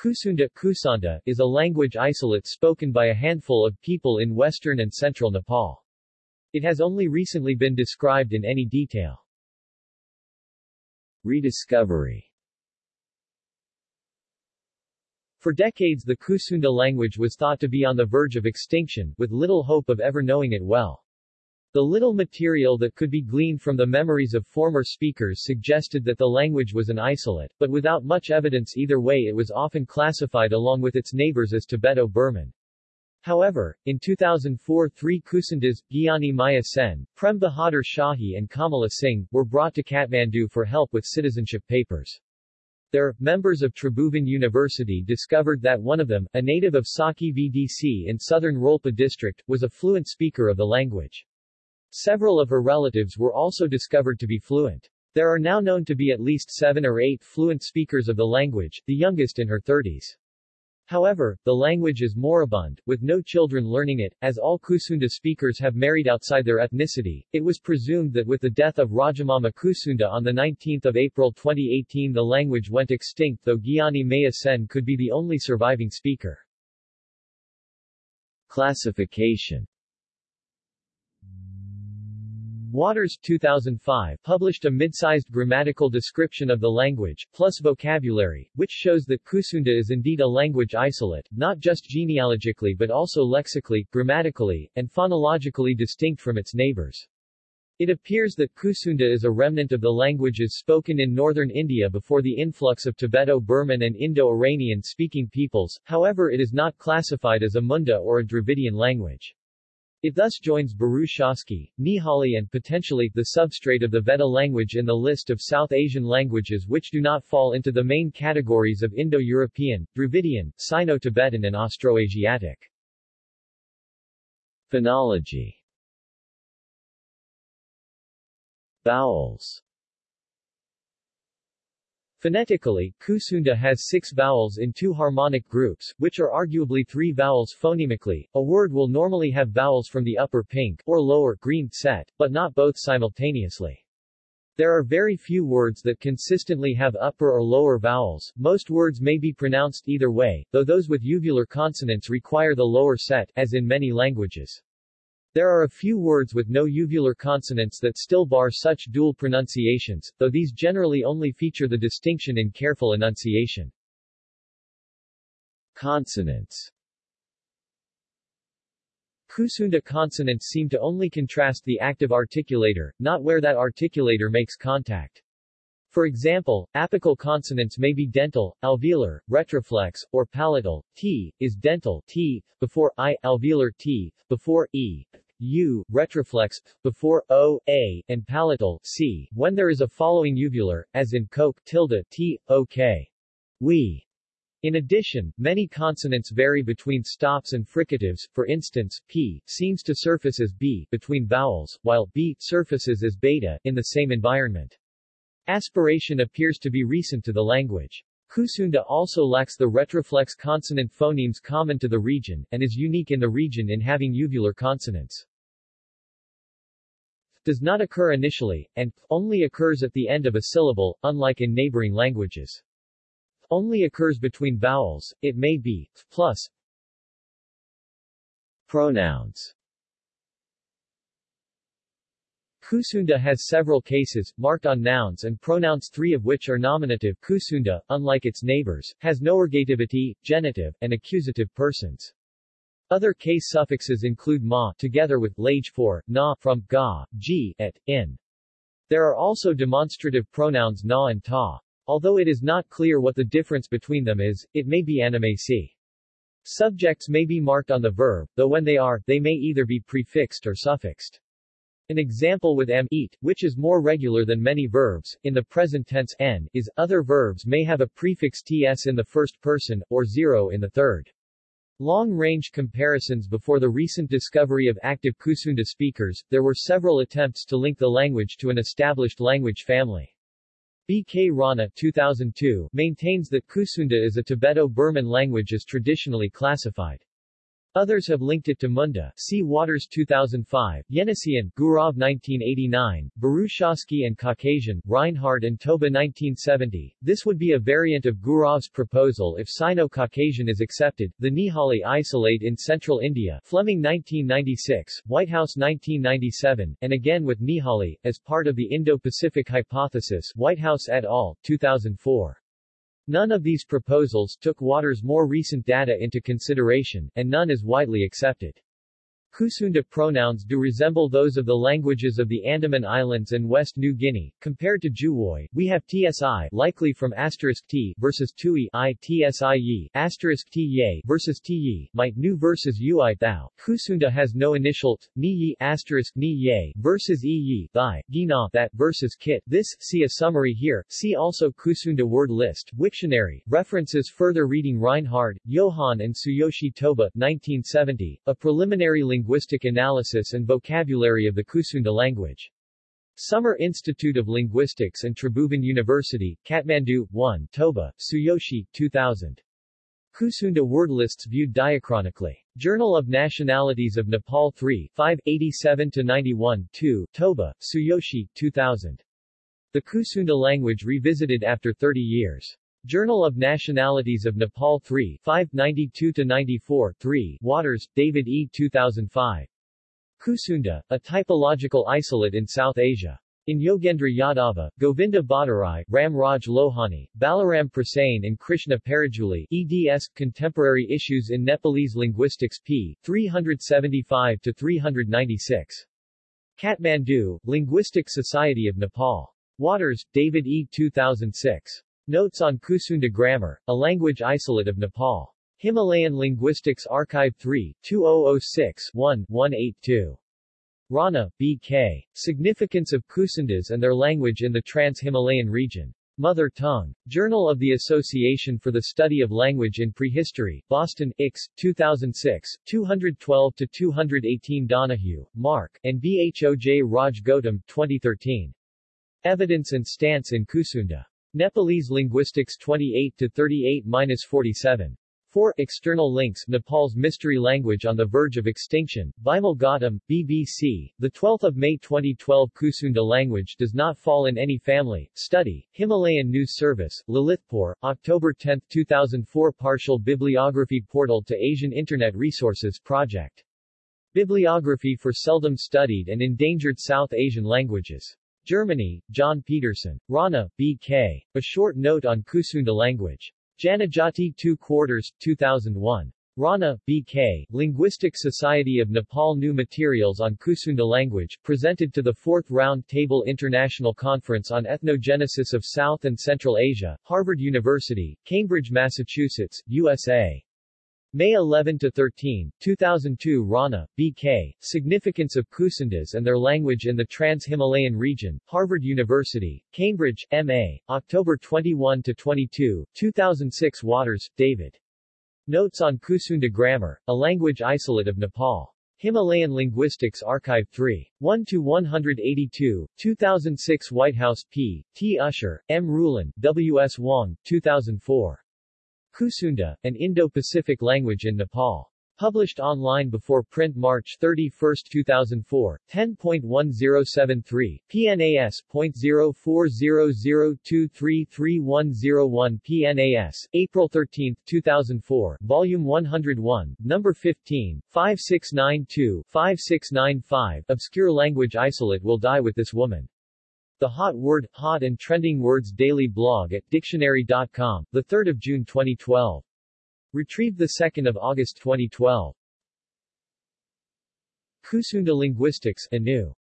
Kusunda Kusanda is a language isolate spoken by a handful of people in western and central Nepal. It has only recently been described in any detail. Rediscovery For decades the Kusunda language was thought to be on the verge of extinction, with little hope of ever knowing it well. The little material that could be gleaned from the memories of former speakers suggested that the language was an isolate, but without much evidence either way it was often classified along with its neighbors as Tibeto-Burman. However, in 2004 three Kusundas, Gyani Maya Sen, Prem Bahadur Shahi and Kamala Singh, were brought to Kathmandu for help with citizenship papers. There, members of Tribhuvan University discovered that one of them, a native of Saki VDC in southern Rolpa district, was a fluent speaker of the language. Several of her relatives were also discovered to be fluent. There are now known to be at least seven or eight fluent speakers of the language, the youngest in her 30s. However, the language is moribund, with no children learning it, as all Kusunda speakers have married outside their ethnicity. It was presumed that with the death of Rajamama Kusunda on 19 April 2018 the language went extinct though Gyani Maya Sen could be the only surviving speaker. Classification Waters 2005 published a mid-sized grammatical description of the language, plus vocabulary, which shows that Kusunda is indeed a language isolate, not just genealogically but also lexically, grammatically, and phonologically distinct from its neighbors. It appears that Kusunda is a remnant of the languages spoken in northern India before the influx of Tibeto-Burman and Indo-Iranian speaking peoples, however it is not classified as a Munda or a Dravidian language. It thus joins Burushaski, Nihali and potentially, the substrate of the Vedda language in the list of South Asian languages which do not fall into the main categories of Indo-European, Dravidian, Sino-Tibetan and Austroasiatic. Phonology Vowels Phonetically, Kusunda has six vowels in two harmonic groups, which are arguably three vowels phonemically. A word will normally have vowels from the upper pink or lower green set, but not both simultaneously. There are very few words that consistently have upper or lower vowels. Most words may be pronounced either way, though those with uvular consonants require the lower set, as in many languages. There are a few words with no uvular consonants that still bar such dual pronunciations, though these generally only feature the distinction in careful enunciation. Consonants Kusunda consonants seem to only contrast the active articulator, not where that articulator makes contact. For example, apical consonants may be dental, alveolar, retroflex, or palatal. T is dental t before i, alveolar t before e, u, retroflex before o, a, and palatal c. When there is a following uvular, as in coke tilde t, ok. We. In addition, many consonants vary between stops and fricatives, for instance, p seems to surface as b between vowels, while b surfaces as beta in the same environment. Aspiration appears to be recent to the language. Kusunda also lacks the retroflex consonant phonemes common to the region, and is unique in the region in having uvular consonants. Does not occur initially, and only occurs at the end of a syllable, unlike in neighboring languages. Only occurs between vowels, it may be, plus. Pronouns Kusunda has several cases, marked on nouns and pronouns three of which are nominative. Kusunda, unlike its neighbors, has no ergativity, genitive, and accusative persons. Other case suffixes include ma together with lage for, na from ga, g, et, in. There are also demonstrative pronouns na and ta. Although it is not clear what the difference between them is, it may be animacy. Subjects may be marked on the verb, though when they are, they may either be prefixed or suffixed. An example with m eat, which is more regular than many verbs, in the present tense n, is, other verbs may have a prefix ts in the first person, or zero in the third. Long-range comparisons Before the recent discovery of active Kusunda speakers, there were several attempts to link the language to an established language family. B. K. Rana 2002 maintains that Kusunda is a Tibeto-Burman language as traditionally classified. Others have linked it to Munda. See Waters 2005, Yeniseian, Gurov 1989, Burushaski and Caucasian, Reinhard and Toba 1970. This would be a variant of Gurov's proposal if Sino-Caucasian is accepted. The Nihali isolate in central India, Fleming 1996, Whitehouse 1997, and again with Nihali, as part of the Indo-Pacific hypothesis, Whitehouse et al., 2004. None of these proposals took Waters' more recent data into consideration, and none is widely accepted. Kusunda pronouns do resemble those of the languages of the Andaman Islands and West New Guinea. Compared to Juwoi, we have tsi likely from asterisk t versus tui i tsie asterisk t ye versus t might nu versus ui thou. Kusunda has no initial t, ni ye asterisk ni ye versus e ye thy, gina that versus kit. This, see a summary here. See also Kusunda word list, Wiktionary. References further reading Reinhard, Johann and Tsuyoshi Toba, 1970, a preliminary linguistic analysis and vocabulary of the Kusunda language. Summer Institute of Linguistics and Tribhuvan University, Kathmandu, 1 Toba, Tsuyoshi, 2000. Kusunda word lists viewed diachronically. Journal of Nationalities of Nepal 3, 5, 87-91, 2, Toba, Tsuyoshi, 2000. The Kusunda language revisited after 30 years. Journal of Nationalities of Nepal 3, 5, 92-94, 3, Waters, David E. 2005. Kusunda, a typological isolate in South Asia. In Yogendra Yadava, Govinda Bhattarai, Ram Raj Lohani, Balaram Prasain and Krishna Parajuli eds. Contemporary Issues in Nepalese Linguistics p. 375-396. Kathmandu, Linguistic Society of Nepal. Waters, David E. 2006. Notes on Kusunda Grammar, a language isolate of Nepal. Himalayan Linguistics Archive 3, 2006 1, 182. Rana, B.K. Significance of Kusundas and their language in the Trans-Himalayan region. Mother Tongue. Journal of the Association for the Study of Language in Prehistory, Boston, Ix, 2006, 212-218 Donohue, Mark, and Bhoj Raj Gautam, 2013. Evidence and Stance in Kusunda. Nepalese Linguistics 28-38-47. 4. External links Nepal's mystery language on the verge of extinction, Bimal Gautam, BBC, 12 May 2012 Kusunda language does not fall in any family. Study, Himalayan News Service, Lalitpur, October 10, 2004 Partial Bibliography Portal to Asian Internet Resources Project. Bibliography for seldom studied and endangered South Asian languages. Germany, John Peterson. Rana, B.K. A Short Note on Kusunda Language. Janajati 2 Quarters, 2001. Rana, B.K., Linguistic Society of Nepal New Materials on Kusunda Language, presented to the 4th Round Table International Conference on Ethnogenesis of South and Central Asia, Harvard University, Cambridge, Massachusetts, USA. May 11 to 13, 2002 Rana, B.K., Significance of Kusundas and Their Language in the Trans-Himalayan Region, Harvard University, Cambridge, M.A., October 21 to 22, 2006 Waters, David. Notes on Kusunda Grammar, a Language Isolate of Nepal. Himalayan Linguistics Archive 3. 1 to 182, 2006 Whitehouse P. T. Usher, M. Ruhlen, W. S. Wong, 2004. Kusunda, an Indo-Pacific language in Nepal. Published online before print March 31, 2004, 10.1073, PNAS.0400233101 PNAS, April 13, 2004, Volume 101, Number 15, 5692-5695 Obscure language isolate will die with this woman. The Hot Word, Hot and Trending Words Daily blog at Dictionary.com, 3 June 2012. Retrieved 2 August 2012. Kusunda Linguistics, anew.